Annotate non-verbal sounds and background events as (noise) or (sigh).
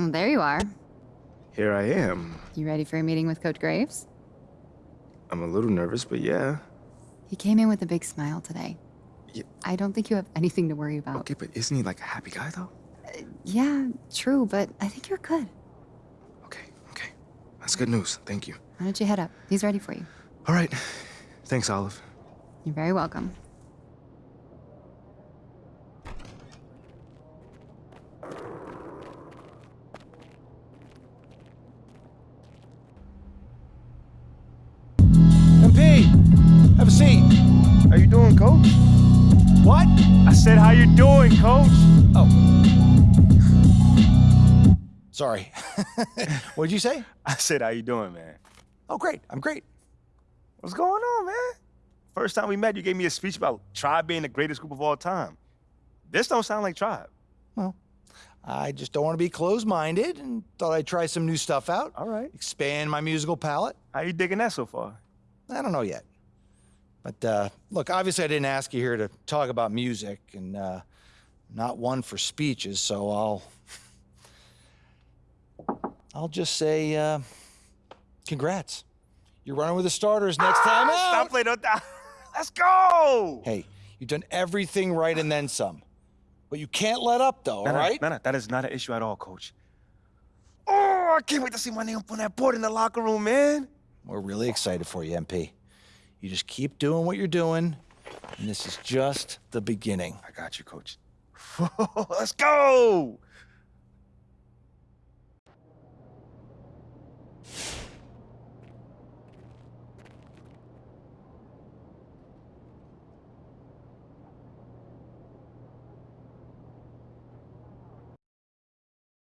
Oh, there you are. Here I am. You ready for a meeting with Coach Graves? I'm a little nervous, but yeah. He came in with a big smile today. Yeah. I don't think you have anything to worry about. Okay, but isn't he like a happy guy though? Uh, yeah, true, but I think you're good. Okay, okay. That's good news. Thank you. Why don't you head up? He's ready for you. All right. Thanks, Olive. You're very welcome. Have a seat. How you doing, coach? What? I said, how you doing, coach? Oh. Sorry. (laughs) What'd you say? I said, how you doing, man? Oh, great. I'm great. What's going on, man? First time we met, you gave me a speech about Tribe being the greatest group of all time. This don't sound like Tribe. Well, I just don't want to be closed-minded and thought I'd try some new stuff out. All right. Expand my musical palette. How you digging that so far? I don't know yet. But uh, look, obviously I didn't ask you here to talk about music and uh, not one for speeches, so I'll I'll just say uh, congrats. You're running with the starters next time (laughs) Ah, out. Stop playing on that. (laughs) Let's go. Hey, you've done everything right and then some. But you can't let up though, no, all no. No, no, that is not an issue at all, coach. Oh, I can't wait to see my name on that board in the locker room, man. We're really excited for you, MP. You just keep doing what you're doing, and this is just the beginning. I got you, coach. (laughs) Let's go.